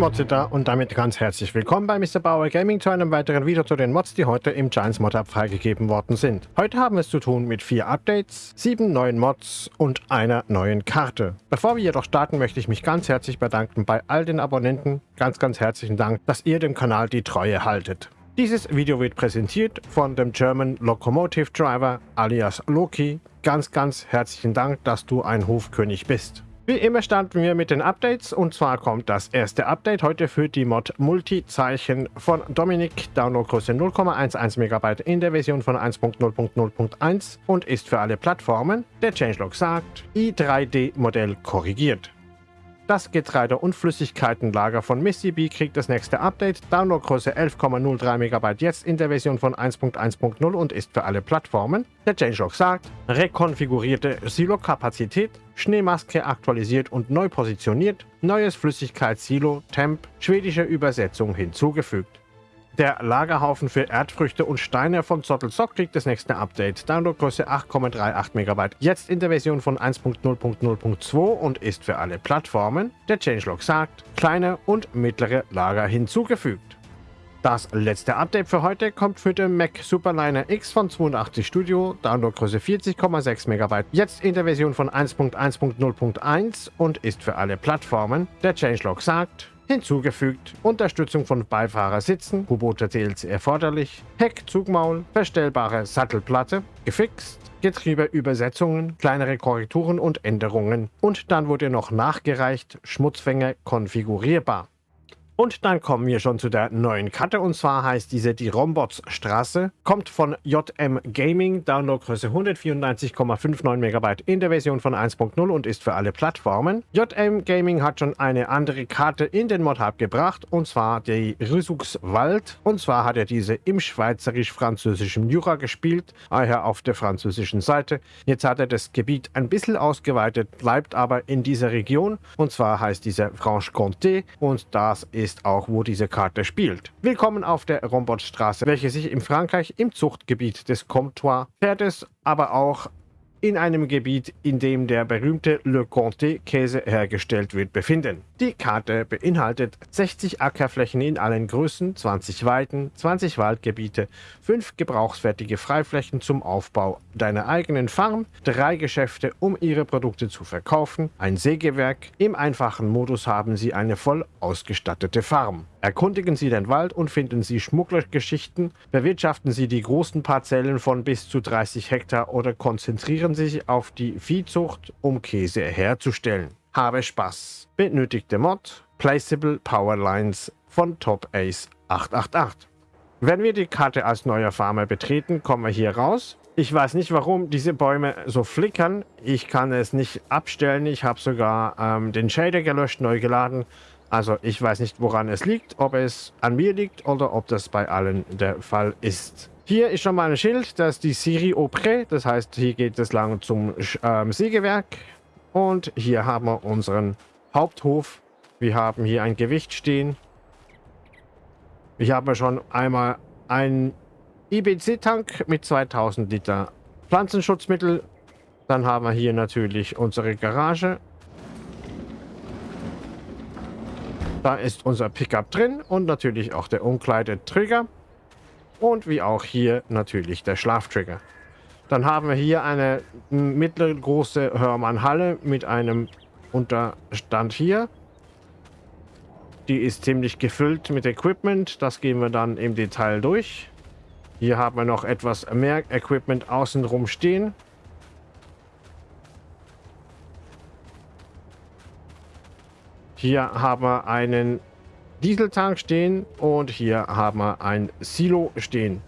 Motze da und damit ganz herzlich willkommen bei Mr. Bauer Gaming zu einem weiteren Video zu den Mods, die heute im Giants Mod Hub freigegeben worden sind. Heute haben wir es zu tun mit vier Updates, sieben neuen Mods und einer neuen Karte. Bevor wir jedoch starten, möchte ich mich ganz herzlich bedanken bei all den Abonnenten. Ganz, ganz herzlichen Dank, dass ihr dem Kanal die Treue haltet. Dieses Video wird präsentiert von dem German Locomotive Driver alias Loki. Ganz, ganz herzlichen Dank, dass du ein Hofkönig bist. Wie immer starten wir mit den Updates und zwar kommt das erste Update heute für die Mod Multi-Zeichen von Dominik, Downloadgröße 0,11 MB in der Version von 1.0.0.1 und ist für alle Plattformen. Der Changelog sagt, i3D-Modell korrigiert. Das Getreide- und Flüssigkeitenlager von MissyB kriegt das nächste Update. Downloadgröße 11,03 MB jetzt in der Version von 1.1.0 und ist für alle Plattformen. Der Changelog sagt, rekonfigurierte Silo-Kapazität, Schneemaske aktualisiert und neu positioniert, neues Flüssigkeitssilo, Temp, schwedische Übersetzung hinzugefügt. Der Lagerhaufen für Erdfrüchte und Steine von Zottelzock kriegt das nächste Update. Downloadgröße 8,38 MB. Jetzt in der Version von 1.0.0.2 und ist für alle Plattformen. Der Changelog sagt, kleine und mittlere Lager hinzugefügt. Das letzte Update für heute kommt für den Mac Superliner X von 82 Studio, Downloadgröße 40,6 MB, jetzt in der Version von 1.1.0.1 und ist für alle Plattformen. Der Changelog sagt, hinzugefügt, Unterstützung von Beifahrersitzen, U-Boote DLC erforderlich, Heckzugmaul, verstellbare Sattelplatte, gefixt, Getriebeübersetzungen, kleinere Korrekturen und Änderungen. Und dann wurde noch nachgereicht, Schmutzfänger konfigurierbar. Und dann kommen wir schon zu der neuen Karte. Und zwar heißt diese die Rombots Straße, kommt von JM Gaming, Downloadgröße 194,59 MB in der Version von 1.0 und ist für alle Plattformen. JM Gaming hat schon eine andere Karte in den Mod Hub gebracht. Und zwar die Wald. und zwar hat er diese im schweizerisch-französischen Jura gespielt, daher auf der französischen Seite. Jetzt hat er das Gebiet ein bisschen ausgeweitet, bleibt aber in dieser Region. Und zwar heißt dieser Franche-Comté. Und das ist ist auch, wo diese Karte spielt. Willkommen auf der Rombotstraße, welche sich in Frankreich im Zuchtgebiet des Comtois Pferdes, aber auch in einem Gebiet, in dem der berühmte Le Comté Käse hergestellt wird, befinden. Die Karte beinhaltet 60 Ackerflächen in allen Größen, 20 Weiden, 20 Waldgebiete, 5 gebrauchsfertige Freiflächen zum Aufbau deiner eigenen Farm, 3 Geschäfte, um ihre Produkte zu verkaufen, ein Sägewerk. Im einfachen Modus haben sie eine voll ausgestattete Farm. Erkundigen Sie den Wald und finden Sie Schmugglergeschichten, bewirtschaften Sie die großen Parzellen von bis zu 30 Hektar oder konzentrieren Sie sich auf die Viehzucht, um Käse herzustellen. Habe Spaß. Benötigte Mod Placeable Powerlines von Top Ace 888. Wenn wir die Karte als neuer Farmer betreten, kommen wir hier raus. Ich weiß nicht, warum diese Bäume so flickern. Ich kann es nicht abstellen. Ich habe sogar ähm, den Shader gelöscht, neu geladen. Also ich weiß nicht, woran es liegt, ob es an mir liegt oder ob das bei allen der Fall ist. Hier ist schon mal ein Schild, das ist die Siri Auprès, das heißt, hier geht es lang zum ähm, Sägewerk. Und hier haben wir unseren Haupthof. Wir haben hier ein Gewicht stehen. Ich habe schon einmal einen IBC-Tank mit 2000 Liter Pflanzenschutzmittel. Dann haben wir hier natürlich unsere Garage Da ist unser Pickup drin und natürlich auch der Umkleidetrigger. Und wie auch hier natürlich der Schlaftrigger. Dann haben wir hier eine mittelgroße Hörmann-Halle mit einem Unterstand hier. Die ist ziemlich gefüllt mit Equipment. Das gehen wir dann im Detail durch. Hier haben wir noch etwas mehr Equipment außenrum stehen. Hier haben wir einen Dieseltank stehen und hier haben wir ein Silo stehen.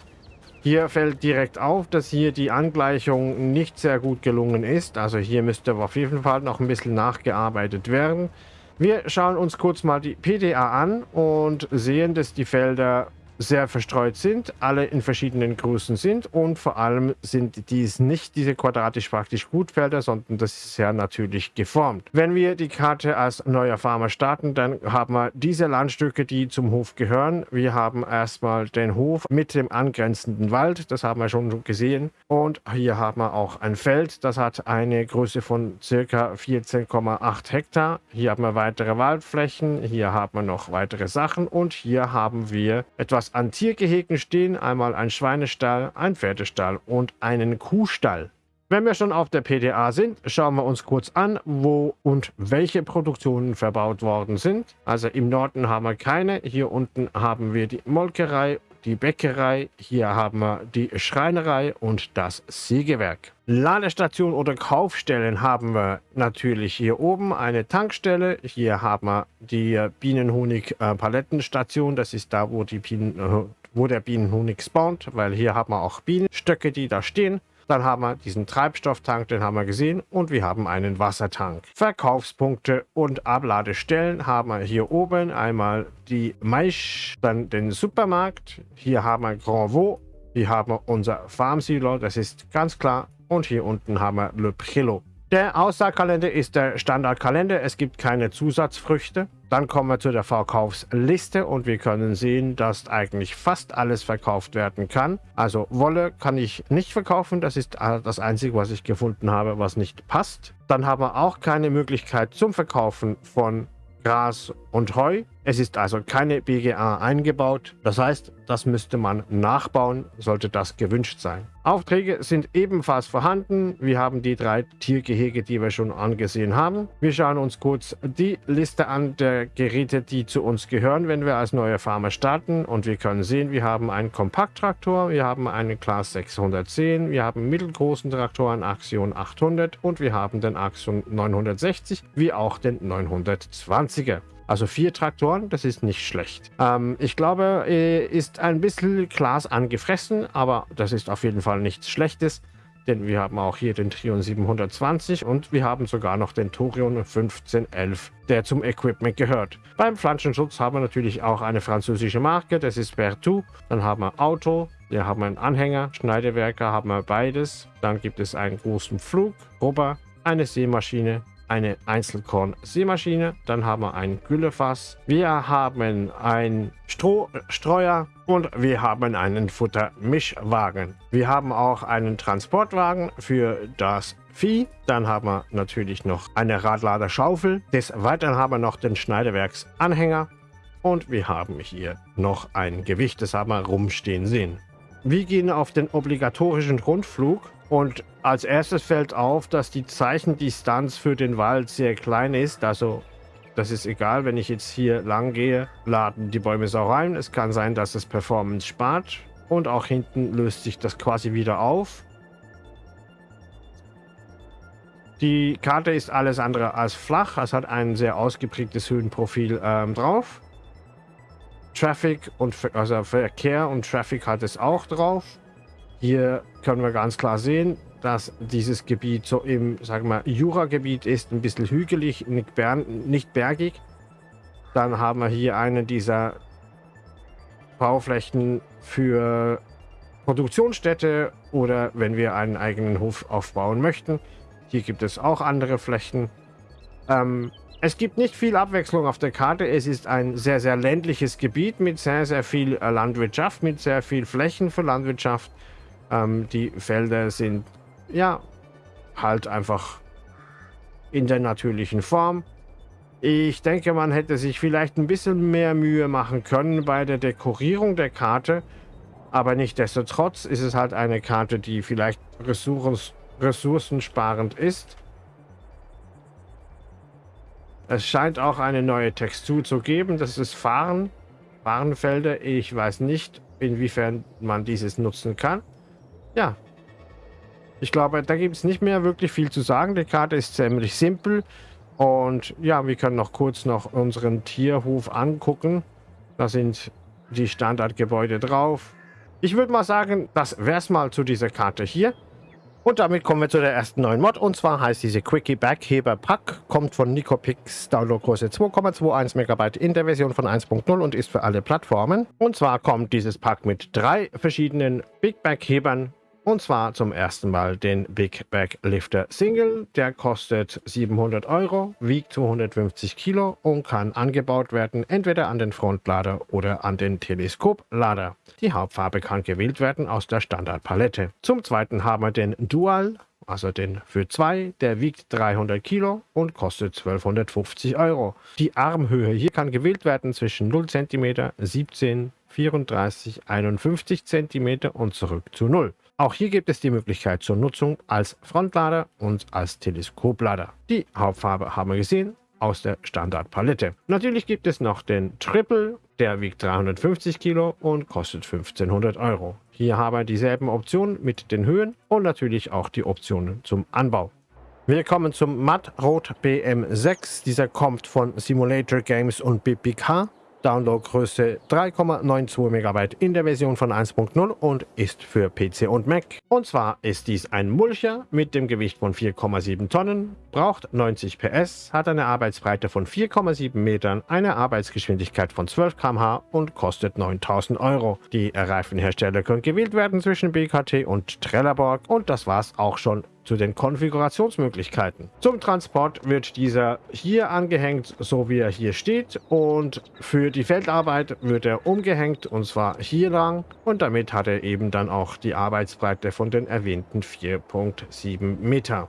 Hier fällt direkt auf, dass hier die Angleichung nicht sehr gut gelungen ist. Also hier müsste auf jeden Fall noch ein bisschen nachgearbeitet werden. Wir schauen uns kurz mal die PDA an und sehen, dass die Felder sehr verstreut sind, alle in verschiedenen Größen sind und vor allem sind dies nicht diese quadratisch praktisch Gutfelder, sondern das ist sehr natürlich geformt. Wenn wir die Karte als neuer Farmer starten, dann haben wir diese Landstücke, die zum Hof gehören. Wir haben erstmal den Hof mit dem angrenzenden Wald, das haben wir schon gesehen. Und hier haben wir auch ein Feld, das hat eine Größe von circa 14,8 Hektar. Hier haben wir weitere Waldflächen, hier haben wir noch weitere Sachen und hier haben wir etwas an Tiergehegen stehen einmal ein Schweinestall, ein Pferdestall und einen Kuhstall. Wenn wir schon auf der PDA sind, schauen wir uns kurz an, wo und welche Produktionen verbaut worden sind. Also im Norden haben wir keine, hier unten haben wir die Molkerei, die Bäckerei, hier haben wir die Schreinerei und das Sägewerk. Ladestation oder Kaufstellen haben wir natürlich hier oben eine Tankstelle. Hier haben wir die Bienenhonig-Palettenstation. Das ist da, wo, die Bienen, wo der Bienenhonig spawnt, weil hier haben wir auch Bienenstöcke, die da stehen. Dann haben wir diesen Treibstofftank, den haben wir gesehen. Und wir haben einen Wassertank. Verkaufspunkte und Abladestellen haben wir hier oben. Einmal die Maisch, dann den Supermarkt. Hier haben wir Grand Vaux. Hier haben wir unser Farmsilo. Das ist ganz klar. Und hier unten haben wir Le Prelo. Der Aussaatkalender ist der Standardkalender. Es gibt keine Zusatzfrüchte. Dann kommen wir zu der Verkaufsliste und wir können sehen, dass eigentlich fast alles verkauft werden kann. Also Wolle kann ich nicht verkaufen. Das ist das Einzige, was ich gefunden habe, was nicht passt. Dann haben wir auch keine Möglichkeit zum Verkaufen von Gras und Heu. Es ist also keine BGA eingebaut. Das heißt, das müsste man nachbauen, sollte das gewünscht sein. Aufträge sind ebenfalls vorhanden. Wir haben die drei Tiergehege, die wir schon angesehen haben. Wir schauen uns kurz die Liste an der Geräte, die zu uns gehören, wenn wir als neue Farmer starten. Und wir können sehen, wir haben einen Kompakttraktor, wir haben einen Class 610, wir haben mittelgroßen Traktoren Axion 800 und wir haben den Axion 960, wie auch den 920er. Also vier Traktoren, das ist nicht schlecht. Ähm, ich glaube, äh, ist ein bisschen Glas angefressen, aber das ist auf jeden Fall nichts Schlechtes. Denn wir haben auch hier den Trion 720 und wir haben sogar noch den Torion 1511, der zum Equipment gehört. Beim Pflanzenschutz haben wir natürlich auch eine französische Marke, das ist Bertou. Dann haben wir Auto, wir haben einen Anhänger, Schneidewerker haben wir beides. Dann gibt es einen großen Flug, Robber, eine Seemaschine, eine Einzelkorn-Seemaschine. Dann haben wir ein Güllefass. Wir haben einen Strohstreuer und wir haben einen Futtermischwagen. Wir haben auch einen Transportwagen für das Vieh. Dann haben wir natürlich noch eine Radladerschaufel. Des Weiteren haben wir noch den Schneidewerksanhänger. Und wir haben hier noch ein Gewicht, das haben wir rumstehen sehen. Wir gehen auf den obligatorischen Rundflug und als erstes fällt auf, dass die Zeichendistanz für den Wald sehr klein ist. Also das ist egal, wenn ich jetzt hier lang gehe, laden die Bäume so rein. Es kann sein, dass es Performance spart. Und auch hinten löst sich das quasi wieder auf. Die Karte ist alles andere als flach. Es hat ein sehr ausgeprägtes Höhenprofil ähm, drauf. Traffic und also Verkehr und Traffic hat es auch drauf. Hier können wir ganz klar sehen, dass dieses Gebiet so im, sagen wir, Jura-Gebiet ist, ein bisschen hügelig, nicht, bergig. Dann haben wir hier eine dieser Bauflächen für Produktionsstätte oder wenn wir einen eigenen Hof aufbauen möchten. Hier gibt es auch andere Flächen. Ähm, es gibt nicht viel Abwechslung auf der Karte. Es ist ein sehr, sehr ländliches Gebiet mit sehr, sehr viel äh, Landwirtschaft, mit sehr viel Flächen für Landwirtschaft. Ähm, die Felder sind ja halt einfach in der natürlichen Form. Ich denke, man hätte sich vielleicht ein bisschen mehr Mühe machen können bei der Dekorierung der Karte. Aber nichtsdestotrotz ist es halt eine Karte, die vielleicht ressourcen, ressourcensparend ist. Es scheint auch eine neue Textur zu geben. Das ist Fahren. Fahrenfelder. Ich weiß nicht, inwiefern man dieses nutzen kann ja, ich glaube, da gibt es nicht mehr wirklich viel zu sagen. Die Karte ist ziemlich simpel. Und ja, wir können noch kurz noch unseren Tierhof angucken. Da sind die Standardgebäude drauf. Ich würde mal sagen, das wäre es mal zu dieser Karte hier. Und damit kommen wir zu der ersten neuen Mod. Und zwar heißt diese Quickie Bergheber Pack. Kommt von Nicopix, Downloadgröße 2,21 MB in der Version von 1.0 und ist für alle Plattformen. Und zwar kommt dieses Pack mit drei verschiedenen Big Berghebern und zwar zum ersten Mal den Big Bag Lifter Single. Der kostet 700 Euro, wiegt 250 Kilo und kann angebaut werden, entweder an den Frontlader oder an den Teleskoplader. Die Hauptfarbe kann gewählt werden aus der Standardpalette. Zum zweiten haben wir den Dual, also den für zwei, der wiegt 300 Kilo und kostet 1250 Euro. Die Armhöhe hier kann gewählt werden zwischen 0 cm, 17, 34, 51 cm und zurück zu 0. Auch hier gibt es die Möglichkeit zur Nutzung als Frontlader und als Teleskoplader. Die Hauptfarbe haben wir gesehen aus der Standardpalette. Natürlich gibt es noch den Triple, der wiegt 350 Kilo und kostet 1500 Euro. Hier haben wir dieselben Optionen mit den Höhen und natürlich auch die Optionen zum Anbau. Wir kommen zum Matt Rot BM6. Dieser kommt von Simulator Games und BBK. Downloadgröße 3,92 MB in der Version von 1.0 und ist für PC und Mac. Und zwar ist dies ein Mulcher mit dem Gewicht von 4,7 Tonnen, braucht 90 PS, hat eine Arbeitsbreite von 4,7 Metern, eine Arbeitsgeschwindigkeit von 12 km/h und kostet 9000 Euro. Die Reifenhersteller können gewählt werden zwischen BKT und Trelleborg und das war's auch schon zu den Konfigurationsmöglichkeiten. Zum Transport wird dieser hier angehängt, so wie er hier steht und für die Feldarbeit wird er umgehängt und zwar hier lang und damit hat er eben dann auch die Arbeitsbreite von den erwähnten 4.7 Meter.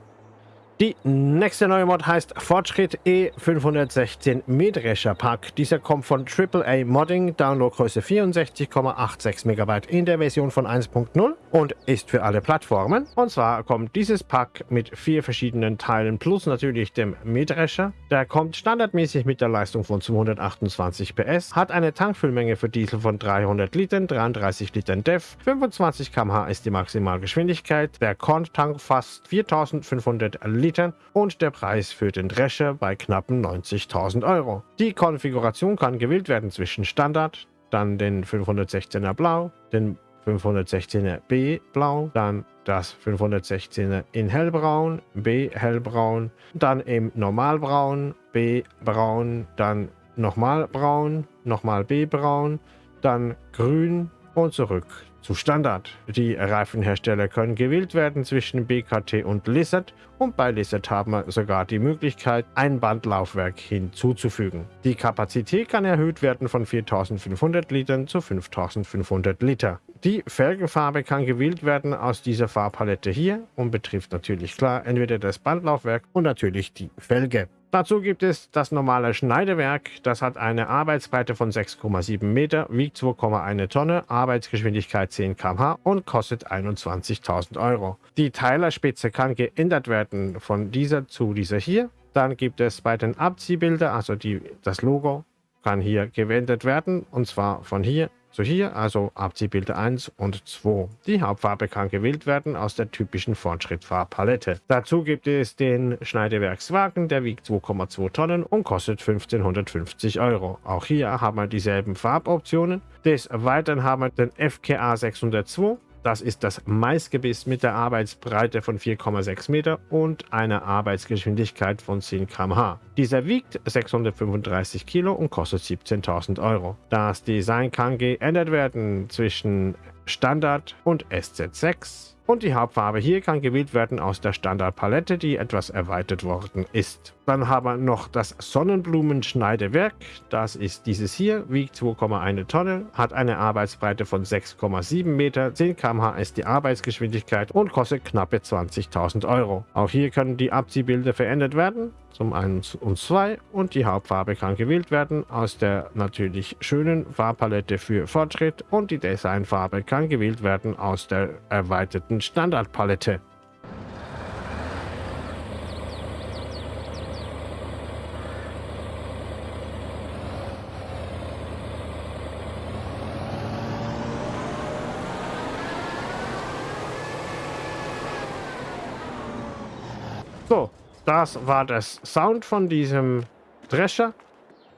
Die nächste neue Mod heißt Fortschritt E516 Mähdrescher Pack. Dieser kommt von AAA Modding, Downloadgröße 64,86 MB in der Version von 1.0 und ist für alle Plattformen. Und zwar kommt dieses Pack mit vier verschiedenen Teilen plus natürlich dem Mähdrescher. Der kommt standardmäßig mit der Leistung von 228 PS, hat eine Tankfüllmenge für Diesel von 300 Litern, 33 Litern DEF, 25 km/h ist die Maximalgeschwindigkeit. Der Korn-Tank fasst 4500 Liter Litern und der Preis für den Drescher bei knappen 90.000 Euro. Die Konfiguration kann gewählt werden zwischen Standard, dann den 516er Blau, den 516er B Blau, dann das 516er in Hellbraun, B Hellbraun, dann im Normalbraun, B Braun, dann nochmal Braun, nochmal B Braun, dann Grün und zurück zu Standard. Die Reifenhersteller können gewählt werden zwischen BKT und Lizard und bei Lizard haben wir sogar die Möglichkeit, ein Bandlaufwerk hinzuzufügen. Die Kapazität kann erhöht werden von 4500 Litern zu 5500 Liter. Die Felgenfarbe kann gewählt werden aus dieser Farbpalette hier und betrifft natürlich klar entweder das Bandlaufwerk und natürlich die Felge. Dazu gibt es das normale Schneidewerk. Das hat eine Arbeitsbreite von 6,7 Meter, wiegt 2,1 Tonne, Arbeitsgeschwindigkeit 10 km/h und kostet 21.000 Euro. Die Teilerspitze kann geändert werden von dieser zu dieser hier. Dann gibt es bei den Abziehbildern, also die, das Logo kann hier gewendet werden und zwar von hier so hier also Abziehbilder 1 und 2. Die Hauptfarbe kann gewählt werden aus der typischen Fortschrittfarbpalette. Dazu gibt es den Schneidewerkswagen, der wiegt 2,2 Tonnen und kostet 1550 Euro. Auch hier haben wir dieselben Farboptionen. Des Weiteren haben wir den FKA 602 das ist das Maisgebiss mit der Arbeitsbreite von 4,6 Meter und einer Arbeitsgeschwindigkeit von 10 km/h. Dieser wiegt 635 Kilo und kostet 17.000 Euro. Das Design kann geändert werden zwischen Standard und SZ6 und die Hauptfarbe hier kann gewählt werden aus der Standardpalette, die etwas erweitert worden ist. Dann haben wir noch das Sonnenblumenschneidewerk. Das ist dieses hier, wiegt 2,1 Tonne, hat eine Arbeitsbreite von 6,7 Meter, 10 km/h ist die Arbeitsgeschwindigkeit und kostet knappe 20.000 Euro. Auch hier können die Abziehbilder verändert werden zum 1 und 2 und die Hauptfarbe kann gewählt werden aus der natürlich schönen Farbpalette für Fortschritt und die Designfarbe kann gewählt werden aus der erweiterten Standardpalette. So, das war das Sound von diesem Drescher.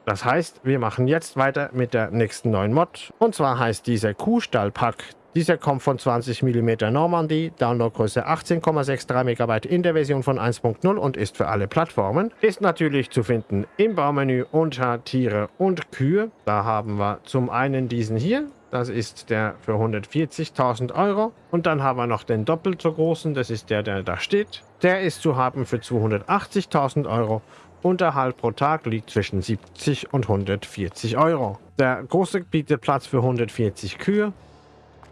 Das heißt, wir machen jetzt weiter mit der nächsten neuen Mod. Und zwar heißt dieser Kuhstallpack. Dieser kommt von 20 mm Normandy, Downloadgröße 18,63 MB in der Version von 1.0 und ist für alle Plattformen. Ist natürlich zu finden im Baumenü unter Tiere und Kühe. Da haben wir zum einen diesen hier, das ist der für 140.000 Euro. Und dann haben wir noch den doppelt so großen, das ist der, der da steht. Der ist zu haben für 280.000 Euro. Unterhalt pro Tag liegt zwischen 70 und 140 Euro. Der große bietet Platz für 140 Kühe.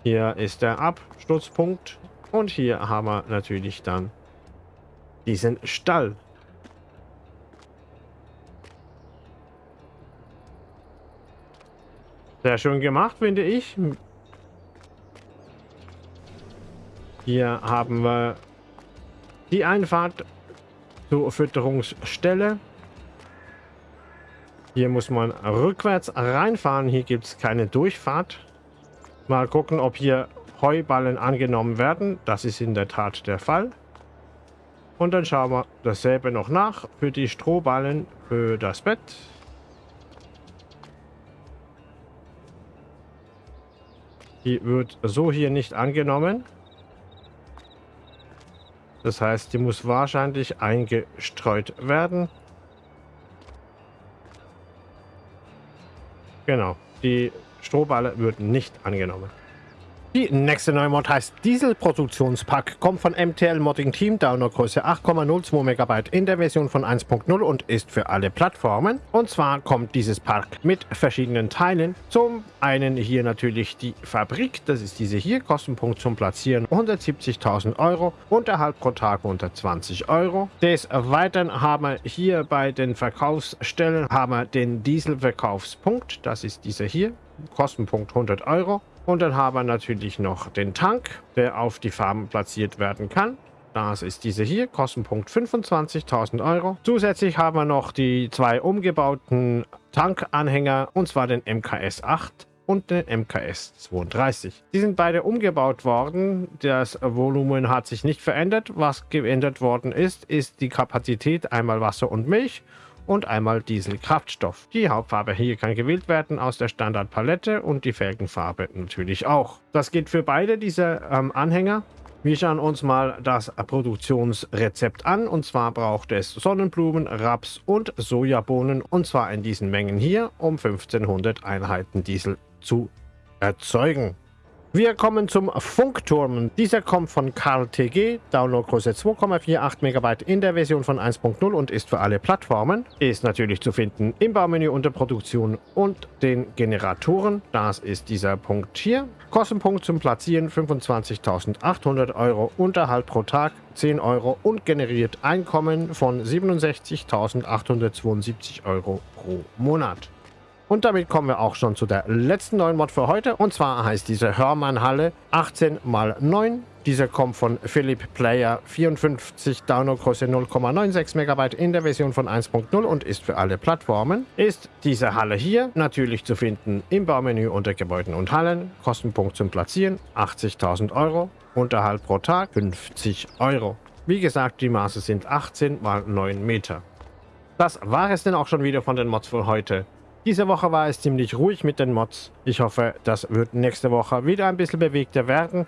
Hier ist der Absturzpunkt. Und hier haben wir natürlich dann diesen Stall. Sehr schön gemacht, finde ich. Hier haben wir die Einfahrt zur Fütterungsstelle. Hier muss man rückwärts reinfahren. Hier gibt es keine Durchfahrt. Mal gucken, ob hier Heuballen angenommen werden. Das ist in der Tat der Fall. Und dann schauen wir dasselbe noch nach für die Strohballen für das Bett. Die wird so hier nicht angenommen. Das heißt, die muss wahrscheinlich eingestreut werden. Genau, die Strohballe wird nicht angenommen. Die nächste neue Mod heißt Diesel-Produktionspack, kommt von MTL Modding Team, Downloadgröße 8,02 MB in der Version von 1.0 und ist für alle Plattformen. Und zwar kommt dieses Pack mit verschiedenen Teilen. Zum einen hier natürlich die Fabrik, das ist diese hier, Kostenpunkt zum Platzieren 170.000 Euro, Unterhalt pro Tag unter 20 Euro. Des Weiteren haben wir hier bei den Verkaufsstellen haben wir den Dieselverkaufspunkt, das ist dieser hier, Kostenpunkt 100 Euro. Und dann haben wir natürlich noch den Tank, der auf die Farben platziert werden kann. Das ist diese hier, Kostenpunkt 25.000 Euro. Zusätzlich haben wir noch die zwei umgebauten Tankanhänger, und zwar den MKS 8 und den MKS 32. Die sind beide umgebaut worden. Das Volumen hat sich nicht verändert. Was geändert worden ist, ist die Kapazität, einmal Wasser und Milch und einmal Dieselkraftstoff. Die Hauptfarbe hier kann gewählt werden aus der Standardpalette und die Felgenfarbe natürlich auch. Das geht für beide diese ähm, Anhänger. Wir schauen uns mal das Produktionsrezept an und zwar braucht es Sonnenblumen, Raps und Sojabohnen und zwar in diesen Mengen hier, um 1500 Einheiten Diesel zu erzeugen. Wir kommen zum Funkturm. Dieser kommt von Karl TG, Downloadgröße 2,48 MB in der Version von 1.0 und ist für alle Plattformen. Ist natürlich zu finden im Baumenü unter Produktion und den Generatoren. Das ist dieser Punkt hier. Kostenpunkt zum Platzieren 25.800 Euro, Unterhalt pro Tag 10 Euro und generiert Einkommen von 67.872 Euro pro Monat. Und damit kommen wir auch schon zu der letzten neuen Mod für heute. Und zwar heißt diese Hörmann-Halle 18x9. Dieser kommt von Philipp Player 54, Downloadgröße 0,96 MB in der Version von 1.0 und ist für alle Plattformen. Ist diese Halle hier natürlich zu finden im Baumenü unter Gebäuden und Hallen. Kostenpunkt zum Platzieren 80.000 Euro. Unterhalt pro Tag 50 Euro. Wie gesagt, die Maße sind 18 x 9 Meter. Das war es denn auch schon wieder von den Mods für heute. Diese Woche war es ziemlich ruhig mit den Mods. Ich hoffe, das wird nächste Woche wieder ein bisschen bewegter werden.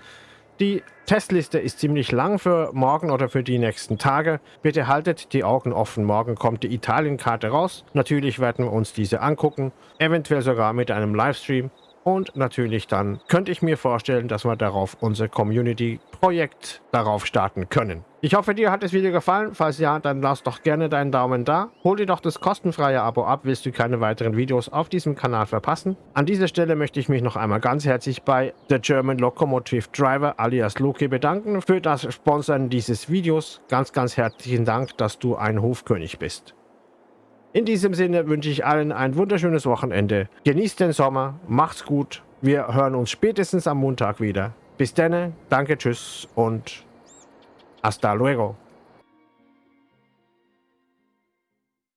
Die Testliste ist ziemlich lang für morgen oder für die nächsten Tage. Bitte haltet die Augen offen. Morgen kommt die Italien-Karte raus. Natürlich werden wir uns diese angucken. Eventuell sogar mit einem Livestream. Und natürlich dann könnte ich mir vorstellen, dass wir darauf unser Community-Projekt darauf starten können. Ich hoffe, dir hat das Video gefallen. Falls ja, dann lass doch gerne deinen Daumen da. Hol dir doch das kostenfreie Abo ab, willst du keine weiteren Videos auf diesem Kanal verpassen. An dieser Stelle möchte ich mich noch einmal ganz herzlich bei The German Locomotive Driver alias Loki bedanken für das Sponsoren dieses Videos. Ganz, ganz herzlichen Dank, dass du ein Hofkönig bist. In diesem Sinne wünsche ich allen ein wunderschönes Wochenende. Genießt den Sommer, macht's gut. Wir hören uns spätestens am Montag wieder. Bis dann, danke, tschüss und hasta luego.